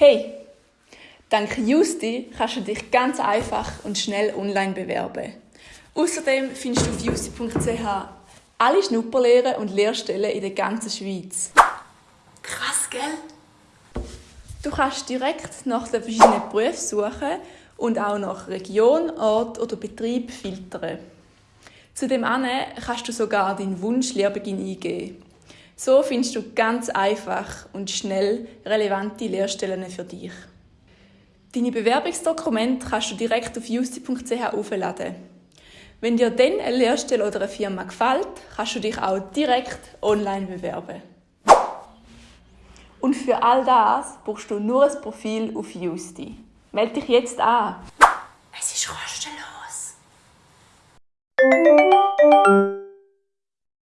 Hey, dank Justi kannst du dich ganz einfach und schnell online bewerben. Außerdem findest du auf justi.ch alle Schnupperlehren und Lehrstellen in der ganzen Schweiz. Krass, gell? Du kannst direkt nach den verschiedenen Berufen suchen und auch nach Region, Ort oder Betrieb filtern. Zudem kannst du sogar deinen Wunsch-Lehrbeginn eingeben. So findest du ganz einfach und schnell relevante Lehrstellen für dich. Deine Bewerbungsdokumente kannst du direkt auf justi.ch aufladen. Wenn dir dann eine Lehrstelle oder eine Firma gefällt, kannst du dich auch direkt online bewerben. Und für all das brauchst du nur ein Profil auf Justi. Melde dich jetzt an!